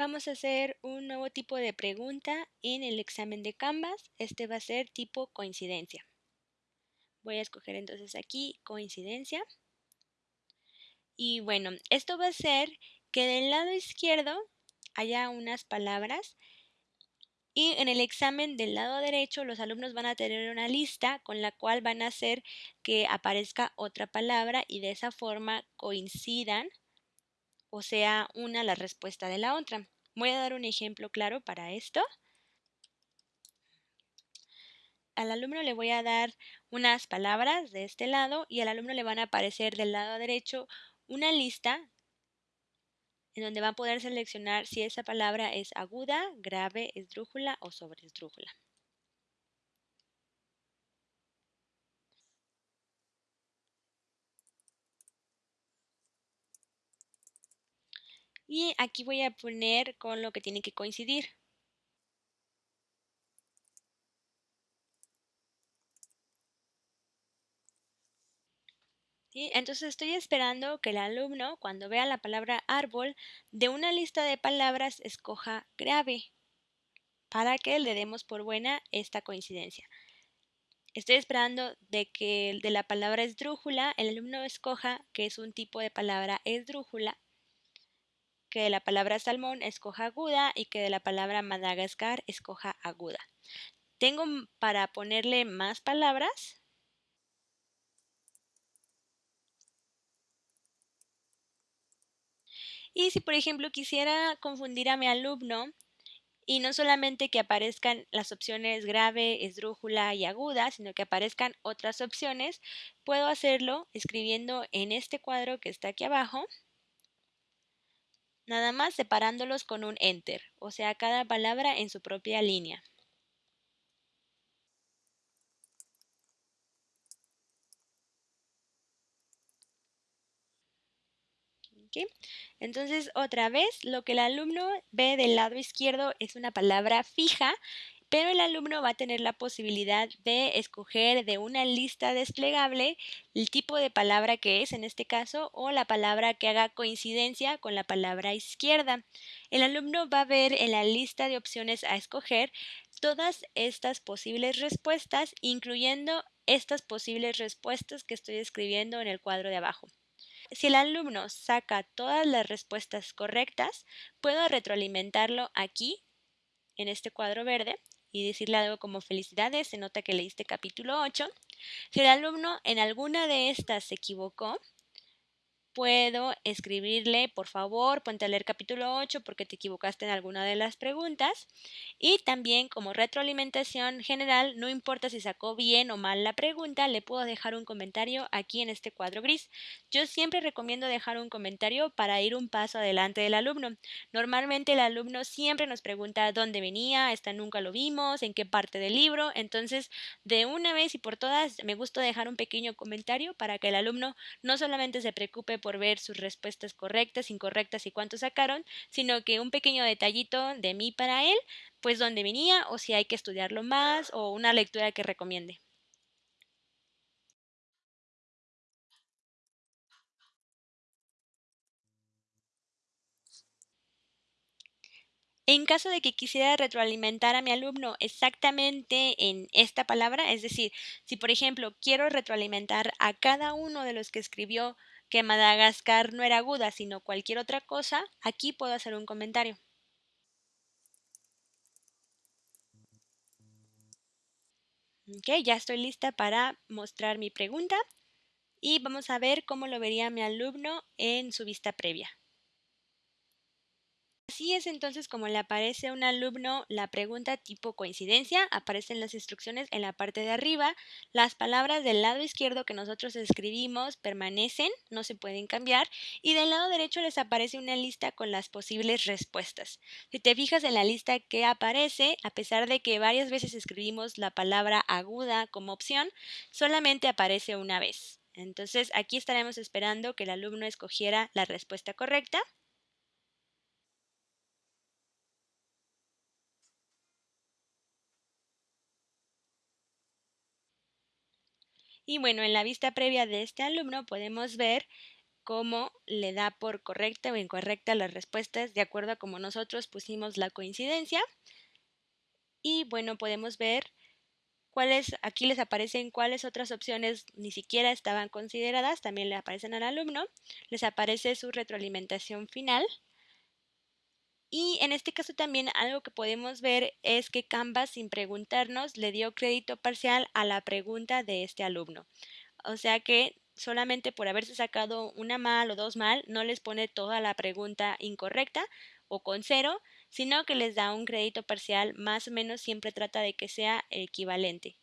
Vamos a hacer un nuevo tipo de pregunta en el examen de Canvas. Este va a ser tipo coincidencia. Voy a escoger entonces aquí coincidencia. Y bueno, esto va a ser que del lado izquierdo haya unas palabras y en el examen del lado derecho los alumnos van a tener una lista con la cual van a hacer que aparezca otra palabra y de esa forma coincidan o sea una la respuesta de la otra. Voy a dar un ejemplo claro para esto. Al alumno le voy a dar unas palabras de este lado y al alumno le van a aparecer del lado derecho una lista en donde va a poder seleccionar si esa palabra es aguda, grave, esdrújula o sobreesdrújula. Y aquí voy a poner con lo que tiene que coincidir. Entonces estoy esperando que el alumno, cuando vea la palabra árbol, de una lista de palabras escoja grave, para que le demos por buena esta coincidencia. Estoy esperando de que de la palabra esdrújula el alumno escoja que es un tipo de palabra esdrújula que de la palabra salmón escoja aguda y que de la palabra Madagascar escoja aguda. Tengo para ponerle más palabras. Y si por ejemplo quisiera confundir a mi alumno y no solamente que aparezcan las opciones grave, esdrújula y aguda, sino que aparezcan otras opciones, puedo hacerlo escribiendo en este cuadro que está aquí abajo nada más separándolos con un enter, o sea, cada palabra en su propia línea. Entonces, otra vez, lo que el alumno ve del lado izquierdo es una palabra fija pero el alumno va a tener la posibilidad de escoger de una lista desplegable el tipo de palabra que es en este caso o la palabra que haga coincidencia con la palabra izquierda. El alumno va a ver en la lista de opciones a escoger todas estas posibles respuestas, incluyendo estas posibles respuestas que estoy escribiendo en el cuadro de abajo. Si el alumno saca todas las respuestas correctas, puedo retroalimentarlo aquí, en este cuadro verde, y decirle algo como felicidades, se nota que leíste capítulo 8. Si el alumno en alguna de estas se equivocó, puedo escribirle, por favor, ponte a leer capítulo 8 porque te equivocaste en alguna de las preguntas. Y también como retroalimentación general, no importa si sacó bien o mal la pregunta, le puedo dejar un comentario aquí en este cuadro gris. Yo siempre recomiendo dejar un comentario para ir un paso adelante del alumno. Normalmente el alumno siempre nos pregunta dónde venía, esta nunca lo vimos, en qué parte del libro. Entonces, de una vez y por todas, me gusta dejar un pequeño comentario para que el alumno no solamente se preocupe por ver sus respuestas correctas, incorrectas y cuánto sacaron, sino que un pequeño detallito de mí para él, pues dónde venía o si hay que estudiarlo más o una lectura que recomiende. En caso de que quisiera retroalimentar a mi alumno exactamente en esta palabra, es decir, si por ejemplo quiero retroalimentar a cada uno de los que escribió que Madagascar no era aguda, sino cualquier otra cosa, aquí puedo hacer un comentario. Ok, ya estoy lista para mostrar mi pregunta y vamos a ver cómo lo vería mi alumno en su vista previa. Así es entonces como le aparece a un alumno la pregunta tipo coincidencia, aparecen las instrucciones en la parte de arriba, las palabras del lado izquierdo que nosotros escribimos permanecen, no se pueden cambiar, y del lado derecho les aparece una lista con las posibles respuestas. Si te fijas en la lista que aparece, a pesar de que varias veces escribimos la palabra aguda como opción, solamente aparece una vez. Entonces aquí estaremos esperando que el alumno escogiera la respuesta correcta. Y bueno, en la vista previa de este alumno podemos ver cómo le da por correcta o incorrecta las respuestas de acuerdo a cómo nosotros pusimos la coincidencia. Y bueno, podemos ver cuáles, aquí les aparecen cuáles otras opciones ni siquiera estaban consideradas, también le aparecen al alumno, les aparece su retroalimentación final. Y en este caso también algo que podemos ver es que Canvas sin preguntarnos le dio crédito parcial a la pregunta de este alumno. O sea que solamente por haberse sacado una mal o dos mal, no les pone toda la pregunta incorrecta o con cero, sino que les da un crédito parcial más o menos siempre trata de que sea equivalente.